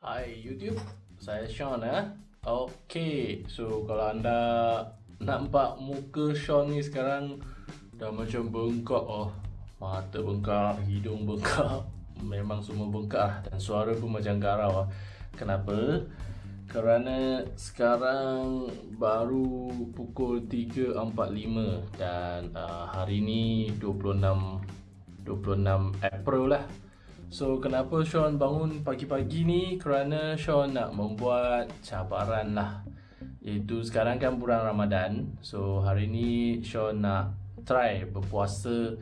Hai YouTube, saya Sean eh. Okay, so kalau anda nampak muka Sean ni sekarang dah macam bengkak oh. Mata bengkak, hidung bengkak, memang semua bengkak lah. dan suara pun macam garau ah. Kenapa? Kerana sekarang baru pukul 3.45 dan uh, hari ni 26 26 April lah So kenapa Sean bangun pagi-pagi ni? Kerana Sean nak membuat cabaran lah. Iaitu sekarang kan bulan Ramadan. So hari ni Sean nak try berpuasa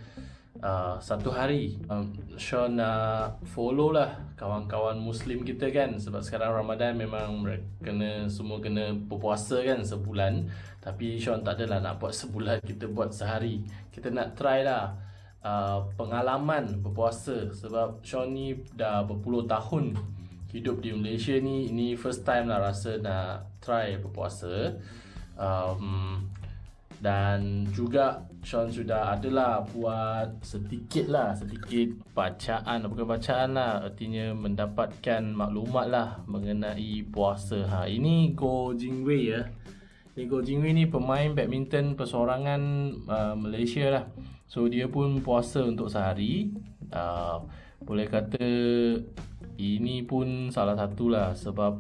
uh, satu hari. Um, Sean nak follow lah kawan-kawan Muslim kita kan. Sebab sekarang Ramadan memang kena semua kena berpuasa kan sebulan. Tapi Sean tak adalah nak buat sebulan kita buat sehari. Kita nak try lah uh, pengalaman berpuasa sebab Sean ni dah berpuluh tahun hidup di Malaysia ni ini first time lah rasa nak try berpuasa. Um, dan juga Sean sudah adalah buat sedikit lah sedikit bacaan. Bukan bacaan lah artinya mendapatkan maklumat lah mengenai puasa. Ha ini Go Jingwei ya. Ni Go Jingwei ni pemain badminton persorangan uh, Malaysia lah So dia pun puasa untuk sehari. Uh, Boleh kata ini pun salah satulah sebab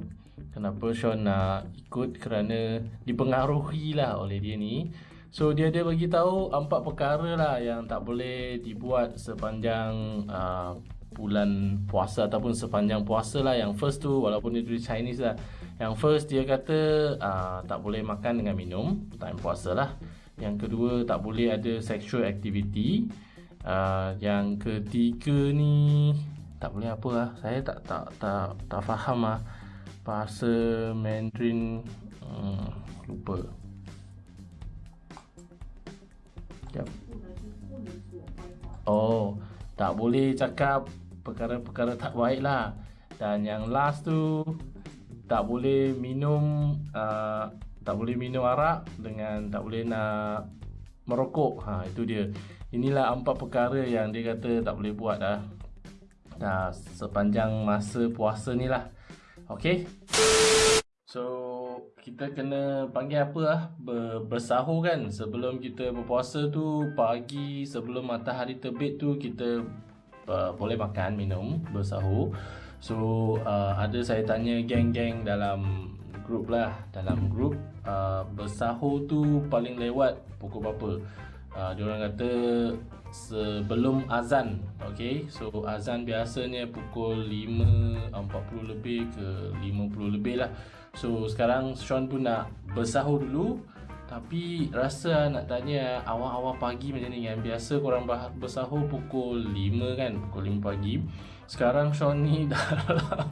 Kenapa Sean nak ikut kerana dipengaruhi lah oleh dia ni. So dia dia bagi tahu empat perkara lah yang tak boleh dibuat sepanjang uh, bulan puasa ataupun sepanjang puasa lah. Yang first tu walaupun dia tulis Chinese lah. Yang first dia kata uh, tak boleh makan dengan minum. Time puasa lah yang kedua tak boleh ada sexual activity. Uh, Yang ketiga ni Tak boleh apa lah. Saya tak tak tak tak faham lah Bahasa Mandarin. Hmm, Lupa. Sekejap Oh Tak boleh cakap Perkara-perkara tak baik lah. Dan yang last tu Tak boleh minum uh, tak boleh minum arak dengan tak boleh nak merokok. Ha itu dia. Inilah empat perkara yang dia kata tak boleh buat dah. Nah, sepanjang masa puasa ni lah. Okay. So, kita kena panggil apa lah? Bersahur kan? Sebelum kita berpuasa tu, pagi sebelum matahari terbit tu, kita uh, boleh makan, minum, bersahur. So, uh, ada saya tanya geng-geng dalam grup lah dalam grup uh, bersahur tu paling lewat pukul berapa? Uh, diorang kata sebelum azan okay? So azan biasanya pukul 5.40 lebih ke 50 lebih lah. So sekarang Sean pun nak bersahur dulu. Tapi rasa nak tanya awal-awal pagi macam ni kan? Biasa korang bersahur pukul 5 kan? Pukul 5 pagi. Sekarang Sean ni dalam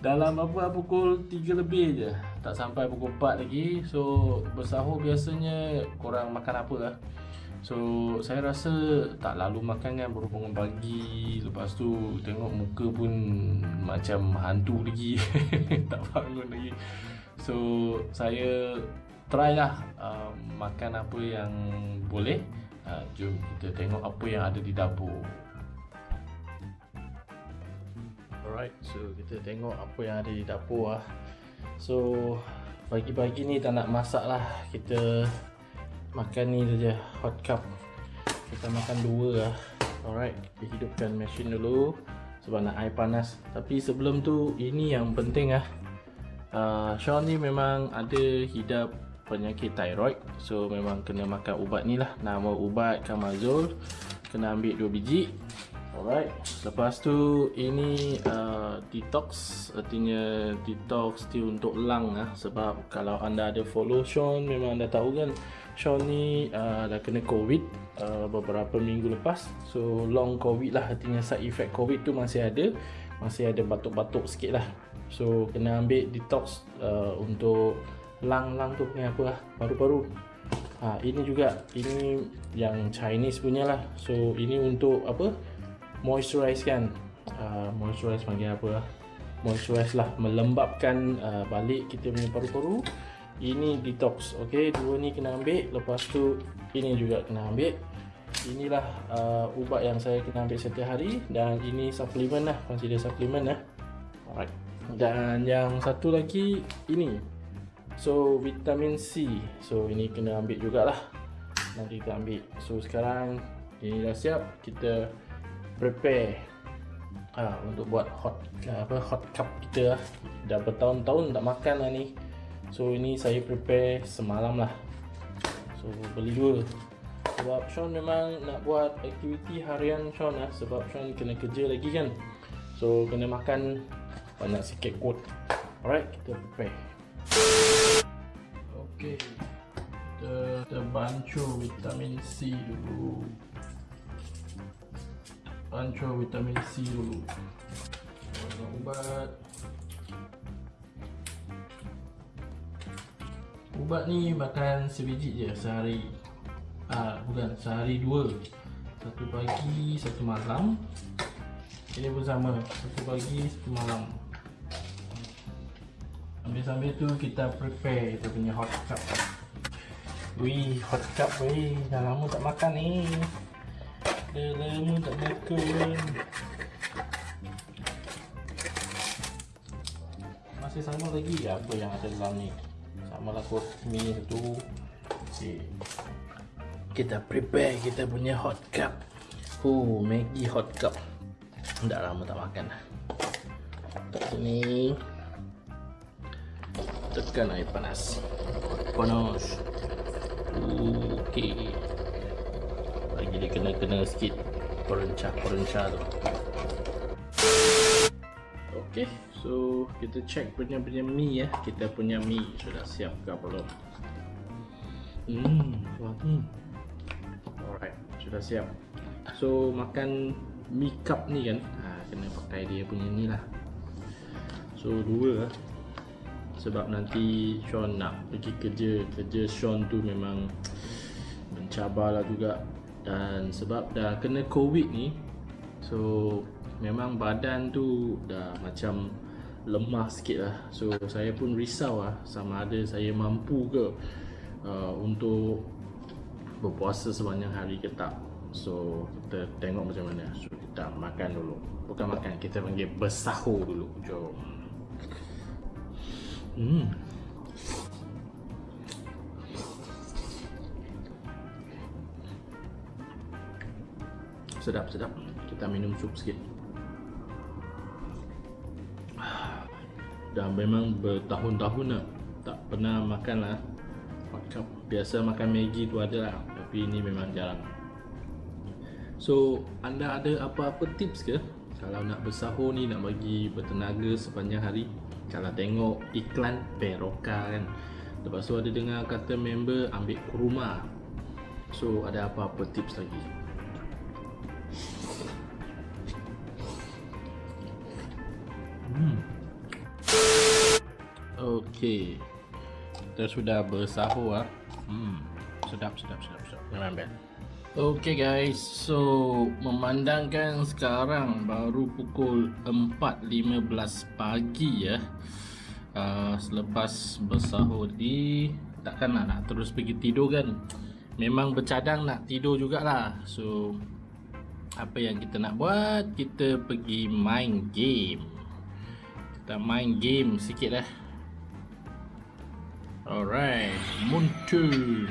dalam apa? Pukul 3 lebih je Tak sampai pukul 4 lagi So bersahur biasanya korang makan apa lah. So saya rasa tak lalu makan kan baru bangun pagi. Lepas tu tengok muka pun macam hantu lagi. Tak bangun lagi. So saya try lah uh, makan apa yang boleh. Uh, Jom kita tengok apa yang ada di dapur. Alright, so kita tengok apa yang ada di dapur lah So, pagi-pagi ni tak nak masak lah. Kita makan ni saja, hot cup. Kita makan dua lah. Alright, kita hidupkan mesin dulu Sebab nak air panas. Tapi sebelum tu, ini yang penting lah. Uh, Sean ni memang ada hidap penyakit thyroid. So, memang kena makan ubat ni lah. Nama ubat Kamazol Kena ambil dua biji Alright, lepas tu ini uh, detox. Artinya detox tu untuk lung lah sebab kalau anda ada follow Sean memang anda tahu kan Sean ni uh, dah kena covid uh, beberapa minggu lepas. So long covid lah. Artinya side effect covid tu masih ada. Masih ada batuk-batuk sikit lah. So kena ambil detox uh, untuk lung-lung tu ni apa lah paru-paru. Ha, ini juga ini yang Chinese punya lah. So ini untuk apa moisturize kan uh, moisturize panggil apa lah moisturize lah melembabkan uh, balik kita punya paru-paru ini detox ok dua ni kena ambil lepas tu ini juga kena ambil inilah uh, ubat yang saya kena ambil setiap hari dan ini supplement lah consider supplement lah Alright. Dan yang satu lagi ini. So vitamin C. So ini kena ambil jugalah. Nanti kita ambil. So sekarang ini dah siap. Kita prepare ha, untuk buat hot apa hot cup kita lah. Dah bertahun-tahun tak makan lah ni. So ini saya prepare semalam lah. So beli dua. Sebab Sean memang nak buat aktiviti harian Sean lah. Sebab Sean kena kerja lagi kan. So kena makan banyak sikit kot. Alright, kita prepare. Okay. Kita, kita bancu vitamin C dulu. Bancu vitamin C dulu. Minum ubat. Ubat ni makan sebiji je sehari. Ah, bukan sehari dua. Satu pagi, satu malam. Ini pun sama, satu pagi, satu malam. Sambil-sambil tu kita prepare kita punya hot cup. Wih, hot cup wih. Dah lama tak makan ni. Dah lama tak makan. Masih sama lagi apa yang ada dalam ni? Sama lah kot tu. Okay. Kita prepare kita punya hot cup. Oh, Maggi hot cup. Dah lama tak makan sini. Tekan air panas. Panas. Okey. Lagi dia kena-kena sikit perencah-perencah tu. Okey, so kita check punya punya mie ya. Kita punya mie sudah siap ke belum? Hmm, hmm. Alright, sudah siap. So makan mi cup ni kan ha, kena pakai dia punya ni lah so dua lah sebab nanti Sean nak pergi kerja kerja Sean tu memang mencabar lah juga dan sebab dah kena covid ni so memang badan tu dah macam lemah sikit lah. So saya pun risau lah sama ada saya mampu ke uh, untuk berpuasa sepanjang hari ke tak. So kita tengok macam mana. So kita makan dulu. Bukan makan kita panggil bersahur dulu. Jom. Hmm Sedap sedap. Kita minum sup sikit. Dah memang bertahun-tahun lah. Tak pernah makan lah. Biasa makan Maggi tu ada lah. Tapi ini memang jarang. So, anda ada apa-apa tips ke? Kalau nak bersahur ni, nak bagi bertenaga sepanjang hari Kalau tengok iklan Peroka kan. Lepas tu ada dengar kata member ambil kurma. So, ada apa-apa tips lagi? Okay Kita sudah bersahur ah. Hmm. Sedap, sedap, sedap, sedap. Memang best Okay guys, so memandangkan sekarang baru pukul 4.15 pagi ya. Uh, Selepas bersahur di takkan nak, nak terus pergi tidur kan? Memang bercadang nak tidur jugalah. So apa yang kita nak buat, kita pergi main game. Kita main game sikit lah Alright, Moontoon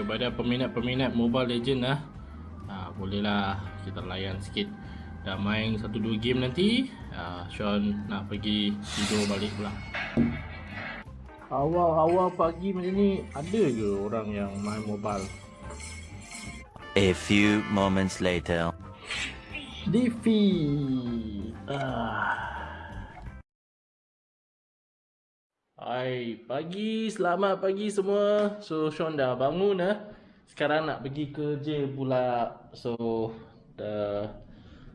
kepada peminat-peminat Mobile Legend lah ha, bolehlah kita layan sikit. Dah main satu dua game nanti ha, Sean nak pergi tidur balik pula. Awal-awal pagi macam ni ada ke orang yang main mobile? A few moments later. Defeat ah Hai, pagi, selamat pagi semua. So, Sean dah bangun eh. Sekarang nak pergi kerja pula. So, dah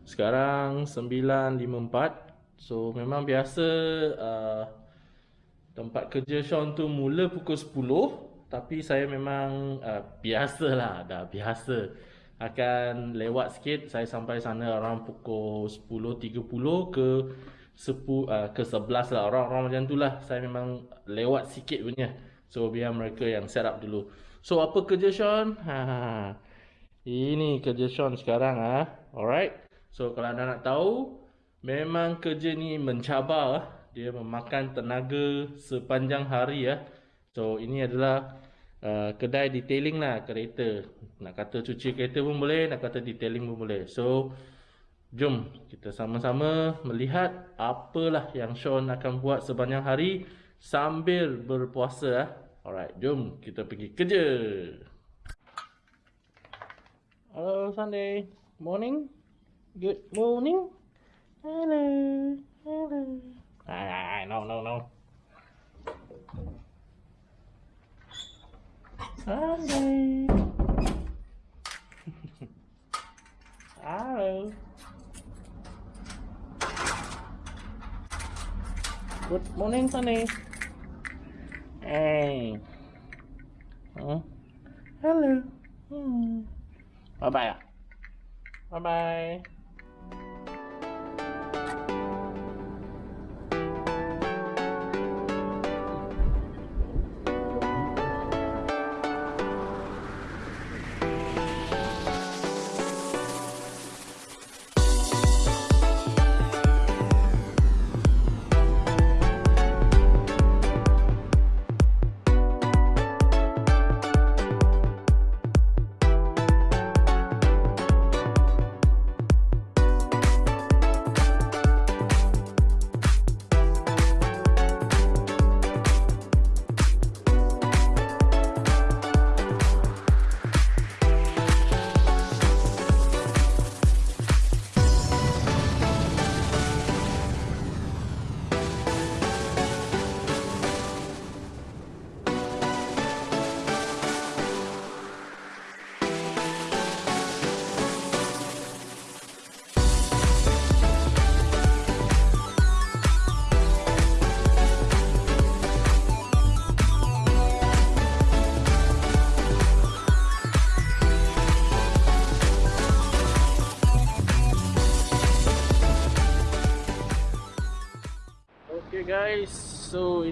sekarang 9.54. So, memang biasa uh, tempat kerja Sean tu mula pukul 10. Tapi saya memang uh, biasalah, dah biasa. Akan lewat sikit, saya sampai sana around pukul 10.30 ke sepu, uh, ke sebelas lah orang-orang macam tu lah saya memang lewat sikit punya so biar mereka yang set up dulu so apa kerja Sean ha, ini kerja Sean sekarang ah ha? alright so kalau anda nak tahu Memang kerja ni mencabar ah. Dia memakan tenaga sepanjang hari ya. So ini adalah uh, kedai detailing lah kereta. Nak kata cuci kereta pun boleh, nak kata detailing pun boleh. So jom kita sama-sama melihat apalah yang Sean akan buat sepanjang hari sambil berpuasa ah. Alright, jom kita pergi kerja. Hello Sunday. Morning. Good morning. Hello. Hello. Ah, no, no, no. Sunday. Hello. Good morning, Sunny. Hey. Huh? Hello. Hmm. Bye-bye. Bye bye.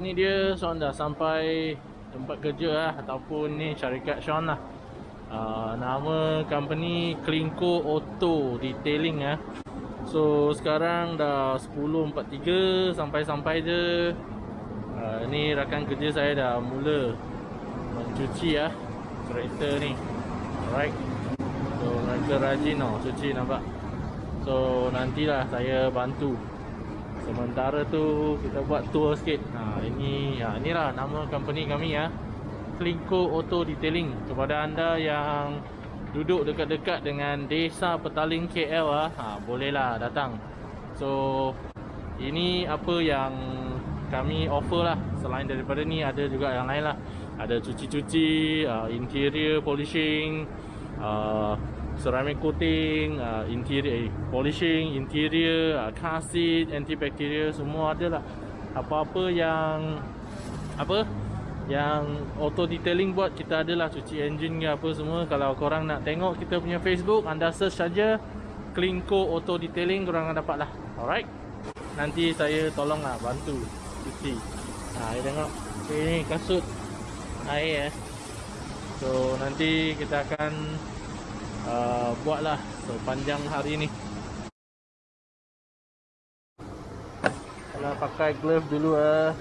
Ini dia Sean dah sampai tempat kerja lah ataupun ni syarikat Sean lah. Uh, nama company Klinko Auto Detailing lah. So sekarang dah 10.43 sampai-sampai je. Uh, ni rakan kerja saya dah mula mencuci lah kereta ni. Alright. So mereka rajin tau cuci nampak. So nantilah saya bantu Sementara tu kita buat tour sikit. Ha ini ya inilah nama company kami ya. Klinko Auto Detailing. Kepada anda yang duduk dekat-dekat dengan Desa Petaling KL ah, ha bolehlah datang. So ini apa yang kami offer lah. Selain daripada ni ada juga yang lain lah. Ada cuci-cuci, uh, interior polishing, uh, ceramic coating, uh, interior eh, polishing, interior, uh, car seat, antibacterial semua ada lah. Apa-apa yang apa yang auto detailing buat kita adalah cuci engine ke apa semua. Kalau korang nak tengok kita punya Facebook, anda search saja Klinko Auto Detailing korang akan dapat lah. Alright. Nanti saya tolong lah bantu cuci. Ha, tengok. Ini kasut air eh. So nanti kita akan uh, buatlah sepanjang hari ni. Kalau pakai glove dulu eh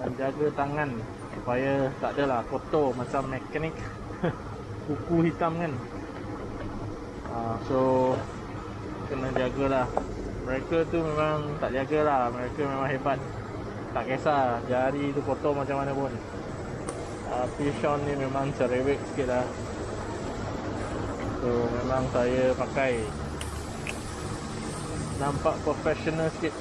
dan jaga tangan supaya tak adalah kotor macam mekanik kuku hitam kan. Uh, so kena jagalah. Mereka tu memang tak jagalah. Mereka memang hebat. Tak kisah jari tu kotor macam mana pun. Tapi Sean ni memang cerewet sikit lah. So memang saya pakai Nampak professional sikit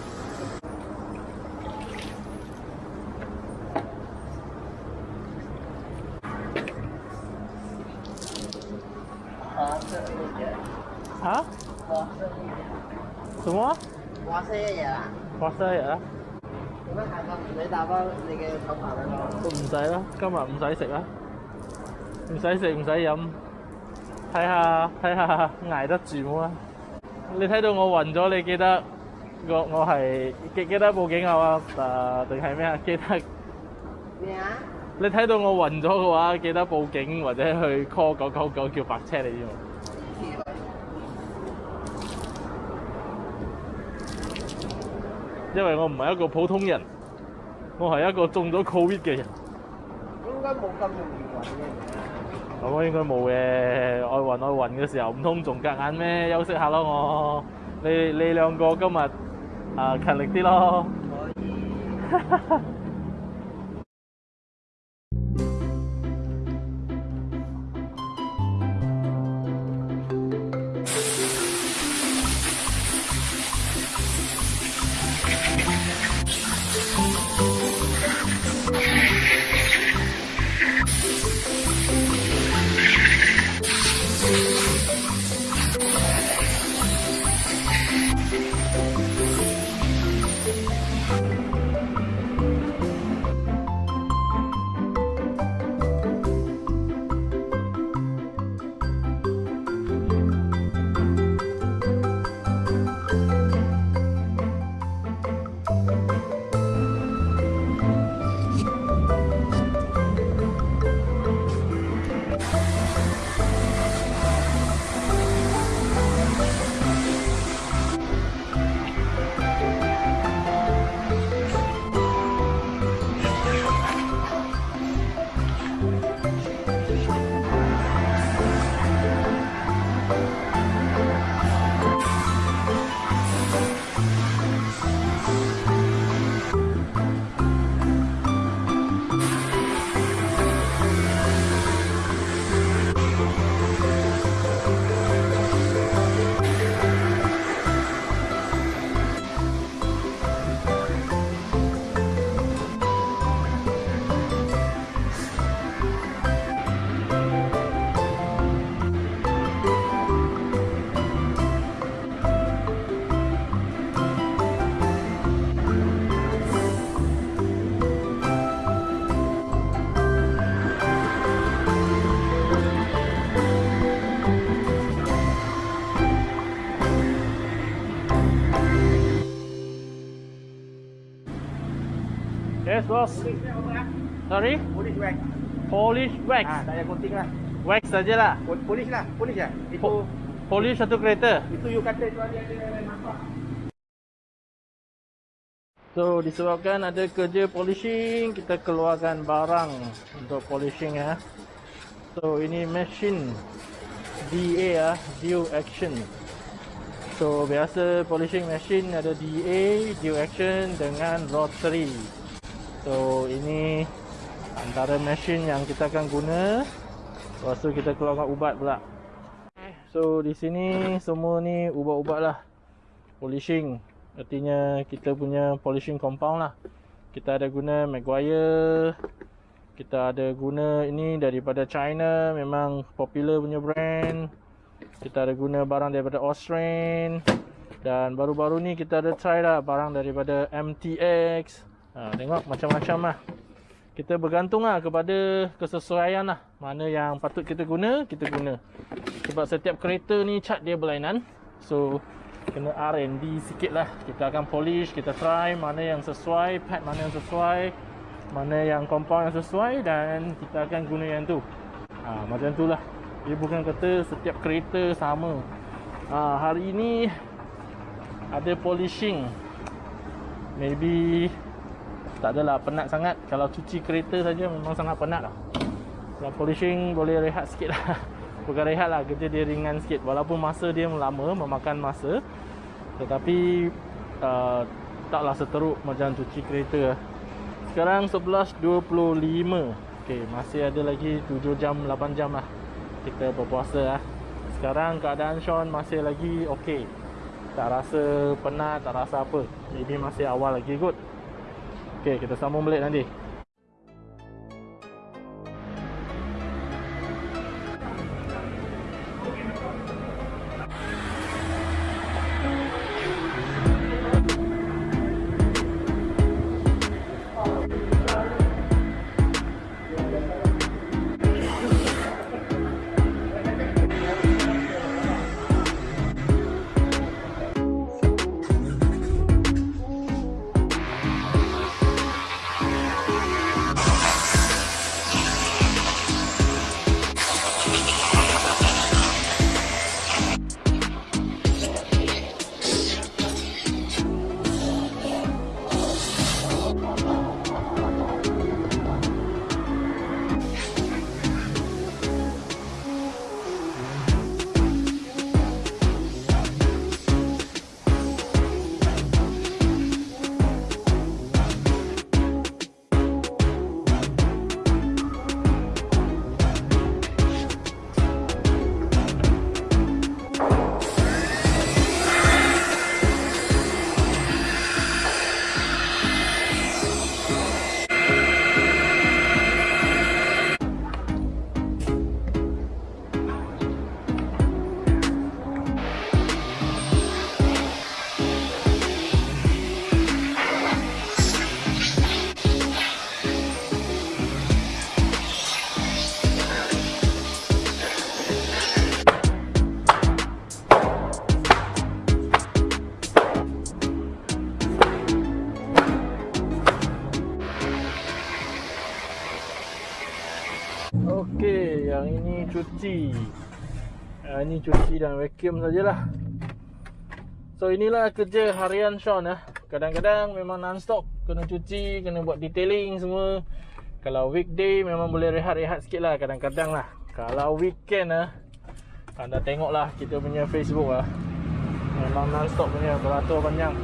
Ha? Semua? Puasa ya ya. Puasa ya? 咁样下个你打翻你嘅手牌俾我。都唔使啦，今日唔使食啦，唔使食唔使饮， 睇下睇下捱得住冇啊！你睇到我暈咗，你記得我我係記記得報警啊？誒定係咩啊？記得咩啊？你睇到我暈咗嘅話，記得報警或者去 call 九九九叫白車你知冇？ 因為我唔係一個普通人，我係一個中咗 Covid 嘅人。應該冇咁容易揾嘅。 咁我應該冇嘅，愛暈愛暈嘅時候，唔通仲夾硬咩？休息下咯我。你你兩個今日啊勤力啲咯。可以。 Boss. Sorry? Polis wax. Polish wax. Ah, tak payah coating lah. Wax sajalah. Pol- Polis lah, polis lah. Itu Po- Polish satu kereta. itu you kata tu ada ada nampak. So disebabkan ada kerja polishing, kita keluarkan barang untuk polishing ya. So ini mesin DA ya, Due Action. So biasa polishing machine ada DA, Due Action dengan rotary. So ini antara mesin yang kita akan guna. Lepas tu kita keluarkan ubat pula. So di sini semua ni ubat-ubat lah. Polishing. Artinya kita punya polishing compound lah. Kita ada guna Maguire. Kita ada guna ini daripada China. Memang popular punya brand. Kita ada guna barang daripada Australian Dan baru-baru ni kita ada try lah barang daripada MTX ha, Tengok macam-macam lah. Kita bergantung lah kepada kesesuaian lah. Mana yang patut kita guna, kita guna. Sebab setiap kereta ni cat dia berlainan. So kena R&D sikit lah. Kita akan polish, kita try mana yang sesuai Pad mana yang sesuai Mana yang compound yang sesuai Dan kita akan guna yang tu. Ha, Macam tu lah. Dia bukan kata setiap kereta sama. Ha, Hari ini Ada polishing. Maybe tak adalah penat sangat. Kalau cuci kereta saja memang sangat penat lah. Kalau polishing boleh rehat sikit lah. Bukan rehat lah, kerja dia ringan sikit. Walaupun masa dia lama, memakan masa Tetapi uh, Taklah seteruk macam cuci kereta Sekarang 11.25 Okay, masih ada lagi 7 jam, 8 jam lah Kita berpuasa lah. Sekarang keadaan Sean masih lagi okay Tak rasa penat, tak rasa apa. Maybe masih awal lagi kot Okey, kita sambung balik nanti. Cuci dan vacuum sajalah. So inilah kerja harian Sean lah Kadang-kadang memang non-stop Kena cuci, kena buat detailing semua. Kalau weekday memang boleh rehat-rehat sikit lah Kadang-kadang lah. Kalau weekend lah Anda tengok lah kita punya Facebook lah Memang non-stop punya beratur panjang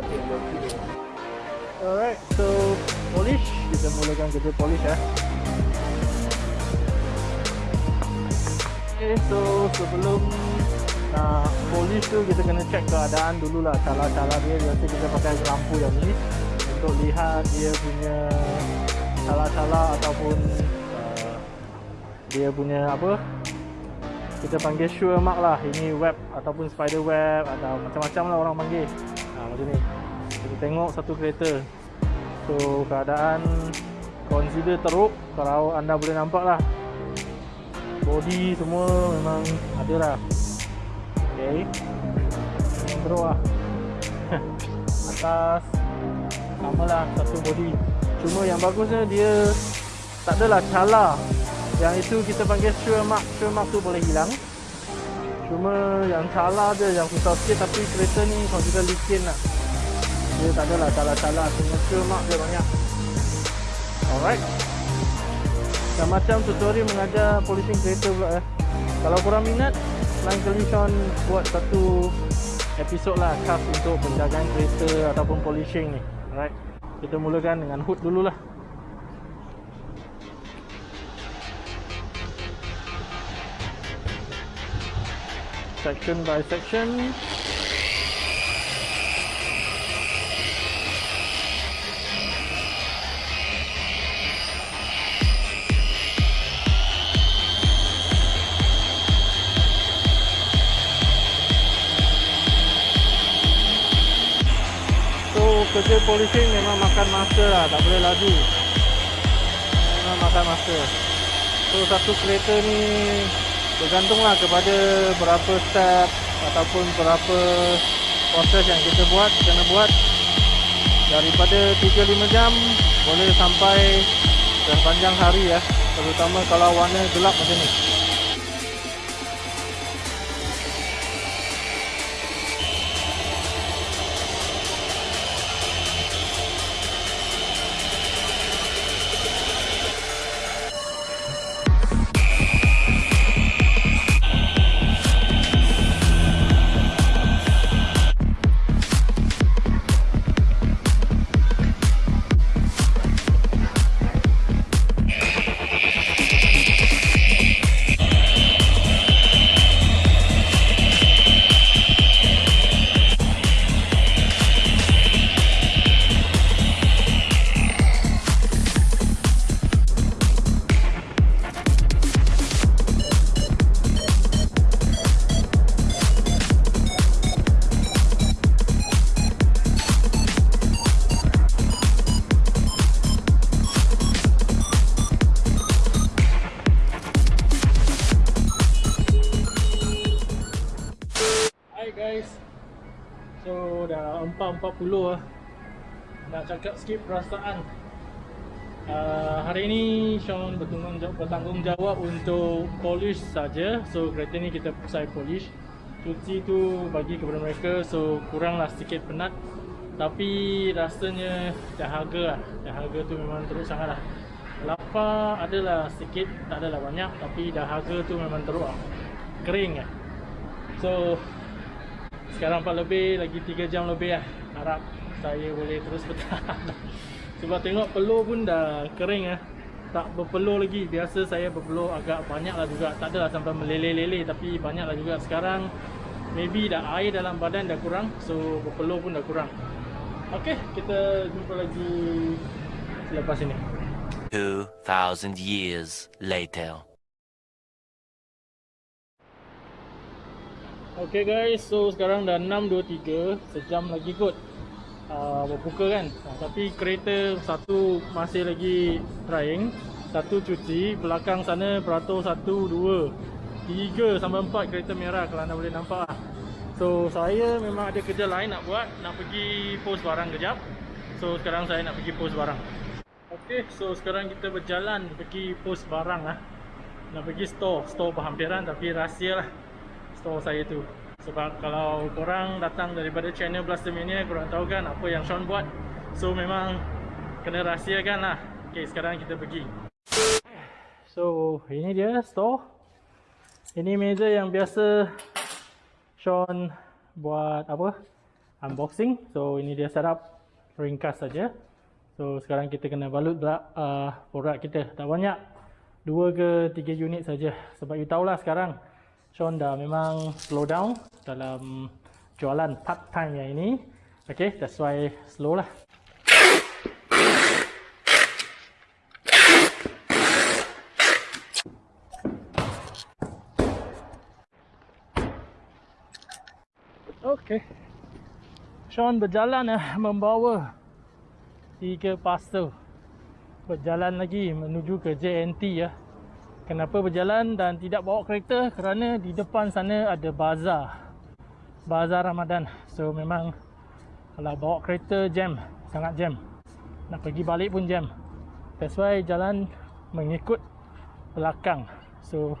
Điểm. Alright, so polish. Kita mulakan kerja polish ya. Okay, so sebelum nak polish tu kita kena check keadaan dulu lah cala-cala dia biasa kita pakai lampu yang ni untuk lihat dia punya cala-cala ataupun uh, dia punya apa kita panggil sure mark lah ini web ataupun spider web atau macam-macam lah orang panggil ha, macam ni. Kita tengok satu kereta. So keadaan consider teruk. Kalau anda boleh nampak lah body semua memang ada lah ok memang teruk lah. Atas sama lah satu body. Cuma yang bagusnya dia tak adalah cala. Yang itu kita panggil sure mark. Sure mark tu boleh hilang cuma yang cala dia yang susah sikit tapi kereta ni consider licin lah dia tak adalah cuma sure mark dia banyak alright macam tutorial mengajar polishing kereta pula eh. Kalau korang minat, lain kali Sean buat satu episod lah khas untuk penjagaan kereta ataupun polishing ni. Alright. Kita mulakan dengan hood dululah. Section by section. Kerja polishing memang makan masa lah Tak boleh laju Memang makan masa So satu kereta ni Bergantung lah kepada berapa step Ataupun berapa proses yang kita buat Kena buat. Daripada 3-5 jam Boleh sampai sepanjang hari ya. Terutama kalau warna gelap macam ni 4.40 lah. Nak cakap sikit perasaan. Uh, Hari ni Sean bertanggungjawab, bertanggungjawab untuk polish saja. So kereta ni kita saya polish. Cuci tu bagi kepada mereka So kuranglah sedikit penat. Tapi rasanya dahaga lah. Dahaga tu memang teruk sangat lah Lapar adalah sikit Tak adalah banyak Tapi dahaga tu memang teruk lah. Kering lah So sekarang 4 lebih lagi 3 jam lebih lah Harap saya boleh terus bertahan. Sebab tengok peluh pun dah kering lah tak berpeluh lagi. Biasa saya berpeluh agak banyak lah juga. Tak adalah sampai meleleh-leleh tapi banyak lah juga. Sekarang maybe dah air dalam badan dah kurang so berpeluh pun dah kurang. Ok kita jumpa lagi selepas ini. 2,000 years later. Ok guys, so sekarang dah 6.23 Sejam lagi kot. Uh, Berbuka kan? Uh, Tapi kereta satu masih lagi trying. Satu cuci Belakang sana beratur satu, dua Tiga sampai empat kereta merah Kalau anda boleh nampak. Lah So saya memang ada kerja lain nak buat Nak pergi post barang kejap. So sekarang saya nak pergi post barang. Ok, so sekarang kita berjalan Pergi post barang lah. Nak pergi store Store berhampiran tapi rahsia lah store saya tu. Sebab kalau korang datang daripada channel Blaster Mania korang tahu kan apa yang Sean buat? So memang kena rahsiakan lah. Ok sekarang kita pergi. So ini dia store. Ini meja yang biasa Sean buat apa? Unboxing. So ini dia setup ringkas saja. So sekarang kita kena balut uh, produk kita. Tak banyak. 2 ke 3 unit saja. Sebab you tahulah sekarang Sean dah memang slow down dalam jualan part time yang ini. Okay, that's why slow lah. Okay. Sean berjalan eh, membawa tiga pastel berjalan lagi menuju ke JNT ya. Kenapa berjalan dan tidak bawa kereta? Kerana di depan sana ada bazar. Bazar Ramadan. So memang kalau bawa kereta jam, sangat jam. Nak pergi balik pun jam. That's why jalan mengikut belakang. So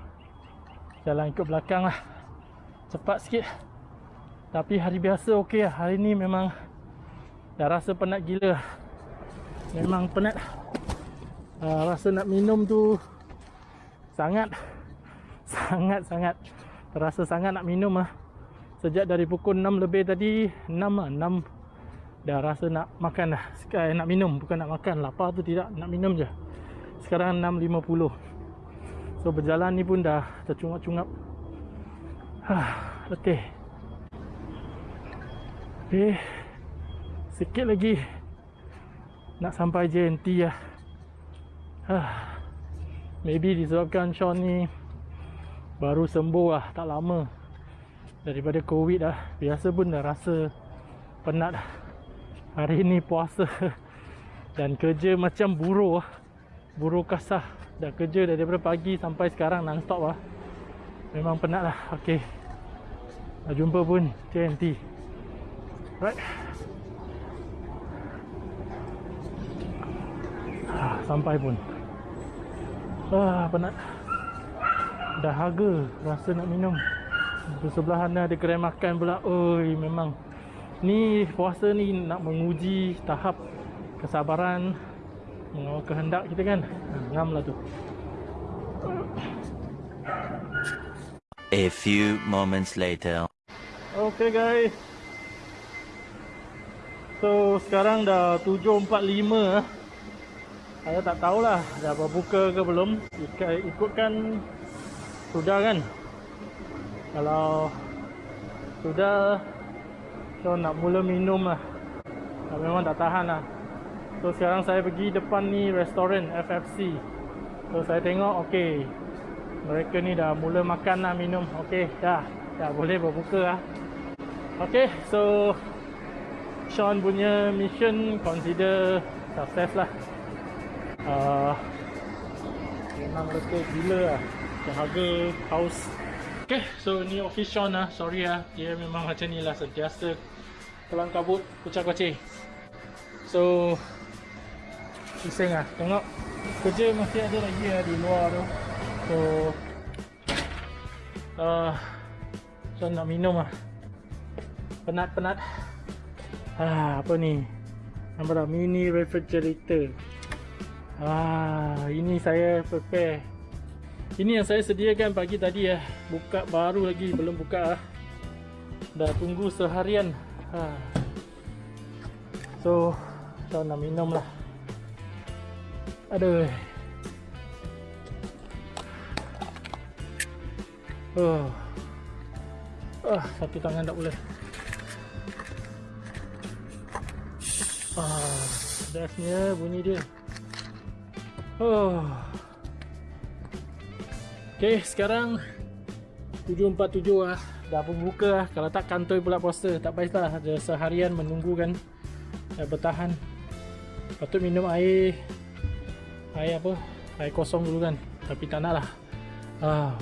jalan ikut belakang lah. Cepat sikit. Tapi hari biasa okey lah. Hari ni memang dah rasa penat gila. Memang penat. Uh, rasa nak minum tu sangat sangat sangat terasa sangat nak minum ah. Sejak dari pukul 6 lebih tadi 6 ah 6 dah rasa nak makan dah. Sekarang nak minum bukan nak makan. Lapar tu tidak nak minum je. Sekarang 6.50. So berjalan ni pun dah tercungap-cungap. Hah, letih. Eh, sikit lagi nak sampai JNT lah. Hah. Maybe disebabkan Sean ni baru sembuh lah tak lama daripada covid lah. Biasa pun dah rasa penat hari ni puasa dan kerja macam buruh buruh kasah dah kerja daripada pagi sampai sekarang non-stop lah. Memang penat lah. Ok dah jumpa pun TNT right. Ah, sampai pun Ah, penat. Dah harga rasa nak minum. Di sebelah sana ada kedai makan pula. Oi, memang ni puasa ni nak menguji tahap kesabaran mengawal kehendak kita kan. Ngam lah tu. A few moments later. Okay guys. So sekarang dah 7.45 ah. Saya tak tahulah dah berbuka ke belum. Ikutkan Sudah kan? Kalau Sudah So nak mula minum lah. Memang tak tahan lah. So sekarang saya pergi depan ni restoran FFC So saya tengok okay Mereka ni dah mula makan lah minum. Okay dah. Dah boleh berbuka lah. Okay so Sean punya mission consider success lah uh, memang letih gila lah. Harga house ok so ni office Sean lah. Sorry lah dia memang macam ni lah sentiasa kelang kabut kucak kucing. So pusing lah tengok. Kerja masih ada lagi lah di luar tu. So uh, so nak minum lah. Penat-penat. Ah, apa ni? Nampak tak? Mini refrigerator Ah, ini saya prepare. Ini yang saya sediakan pagi tadi ya. Buka baru lagi belum buka ah. Dah tunggu seharian. Ha. So, saya nak minum lah. Aduh. Oh. Ah, satu tangan tak boleh. Ah, bestnya bunyi dia. Oh. Okay, sekarang 7.47 lah. Dah pun buka lah. Kalau tak kantoi pula puasa. Tak baik lah. Ada seharian menunggu kan. Dah bertahan. Patut minum air. Air apa? Air kosong dulu kan. Tapi tak nak lah. Ah.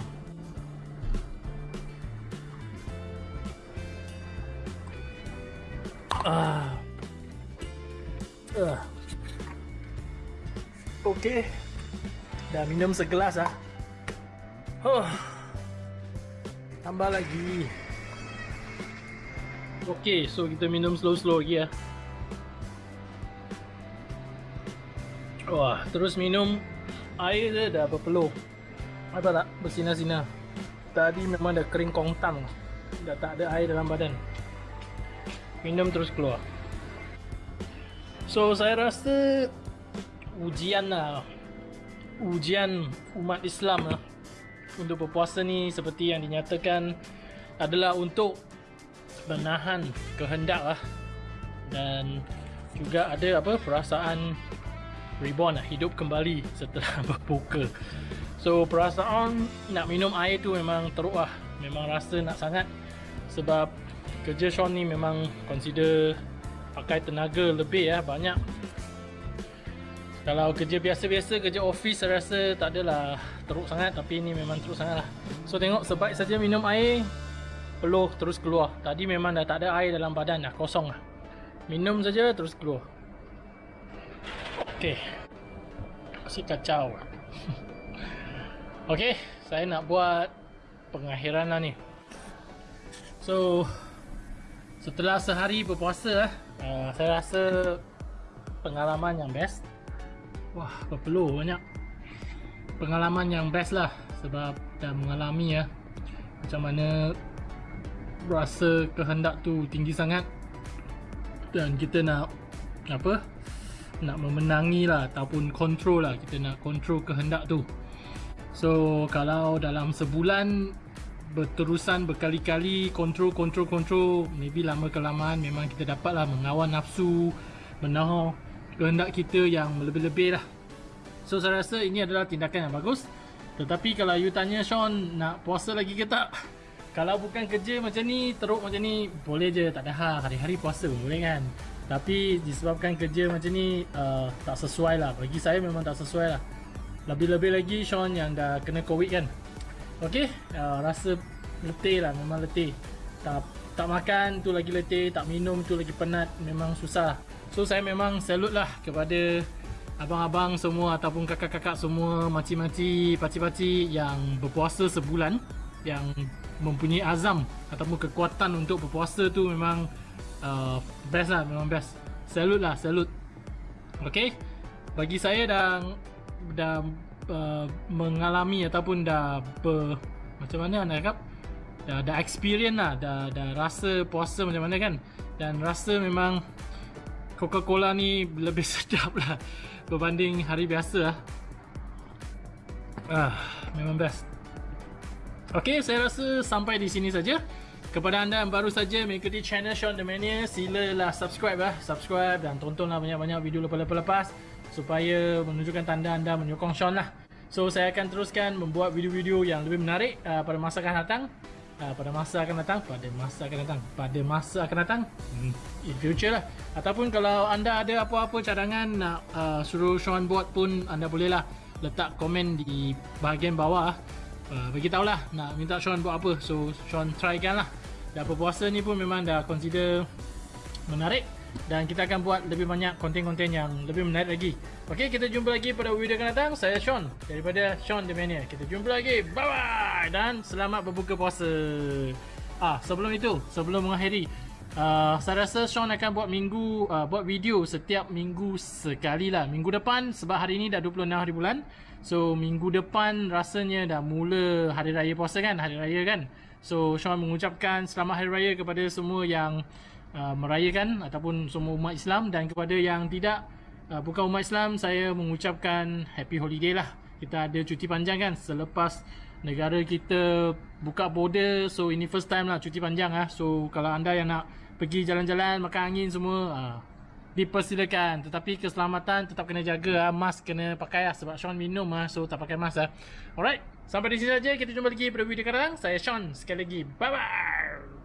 Ah. Uh. Okey. Dah minum segelas ah. Oh. Tambah lagi. Okey, so kita minum slow-slow lagi ah. Wah, terus minum air dia dah berpeluh. Apa tak? Bersinar-sinar. Tadi memang dah kering kongtang. Dah tak ada air dalam badan. Minum terus keluar. So saya rasa ujian lah. Ujian umat Islam lah. Untuk berpuasa ni seperti yang dinyatakan Adalah untuk menahan kehendak lah. Dan juga ada apa perasaan reborn lah Hidup kembali setelah berbuka So perasaan nak minum air tu memang teruk lah. Memang rasa nak sangat. Sebab kerja Sean ni memang consider pakai tenaga lebih ya banyak kalau kerja biasa-biasa kerja office saya rasa tak adalah teruk sangat tapi ini memang teruk sangat lah so tengok sebaik saja minum air peluh terus keluar. Tadi memang dah tak ada air dalam badan dah kosong lah. Minum saja terus keluar. Ok masih kacau. Ok saya nak buat pengakhiran lah ni. So setelah sehari berpuasa uh, saya rasa pengalaman yang best wah berpeluh banyak. Pengalaman yang best lah sebab dah mengalami ya. Macam mana rasa kehendak tu tinggi sangat. Dan kita nak apa nak memenangi lah ataupun control lah. Kita nak control kehendak tu. So kalau dalam sebulan berterusan berkali-kali kontrol kontrol kontrol maybe lama kelamaan memang kita dapatlah mengawal nafsu menahan kehendak kita yang lebih-lebih lah. So saya rasa ini adalah tindakan yang bagus. Tetapi kalau you tanya Sean nak puasa lagi ke tak? Kalau bukan kerja macam ni teruk macam ni boleh je. Tak ada hal. Hari-hari puasa pun boleh kan. Tapi disebabkan kerja macam ni uh, tak sesuai lah. Bagi saya memang tak sesuai lah. Lebih-lebih lagi Sean yang dah kena covid kan. Okey, uh, rasa letih lah, memang letih. Tak tak makan tu lagi letih, tak minum tu lagi penat, memang susah. So saya memang salute lah kepada abang-abang semua ataupun kakak-kakak semua, makcik-makcik, pakcik-pakcik yang berpuasa sebulan yang mempunyai azam ataupun kekuatan untuk berpuasa tu memang uh, best lah, memang best. Salute lah, salute. Okey. Bagi saya dah dah Uh, mengalami ataupun dah ber, macam mana nak cakap dah, dah experience lah dah, dah rasa puasa macam mana kan dan rasa memang Coca-Cola ni lebih sedap lah berbanding hari biasa lah ah, memang best ok saya rasa sampai di sini saja kepada anda yang baru saja mengikuti channel Sean The Mania silalah subscribe lah subscribe dan tontonlah banyak-banyak video lepas-lepas supaya menunjukkan tanda anda menyokong Sean lah. So saya akan teruskan membuat video-video yang lebih menarik uh, pada masa akan datang. Uh, pada masa akan datang, pada masa akan datang, pada masa akan datang, hmm, in future lah. Ataupun kalau anda ada apa-apa cadangan nak uh, suruh Sean buat pun anda boleh lah letak komen di bahagian bawah. Uh, bagi tahulah nak minta Sean buat apa. So Sean try kan lah. Dah berpuasa ni pun memang dah consider menarik dan kita akan buat lebih banyak konten-konten yang lebih menarik lagi. Okey, kita jumpa lagi pada video akan datang. Saya Sean daripada Sean The Mania. Kita jumpa lagi. Bye bye dan selamat berbuka puasa. Ah, sebelum itu, sebelum mengakhiri, uh, saya rasa Sean akan buat minggu uh, buat video setiap minggu sekali lah. Minggu depan sebab hari ini dah 26 hari bulan. So minggu depan rasanya dah mula hari raya puasa kan, hari raya kan. So Sean mengucapkan selamat hari raya kepada semua yang uh, merayakan ataupun semua umat Islam dan kepada yang tidak uh, bukan umat Islam saya mengucapkan happy holiday lah kita ada cuti panjang kan selepas negara kita buka border so ini first time lah cuti panjang ah. So kalau anda yang nak pergi jalan-jalan makan angin semua ah, dipersilakan tetapi keselamatan tetap kena jaga ah. mask kena pakai lah sebab Sean minum ah so tak pakai mask ah. Alright, sampai di sini saja kita jumpa lagi pada video sekarang. Saya Sean sekali lagi. Bye bye.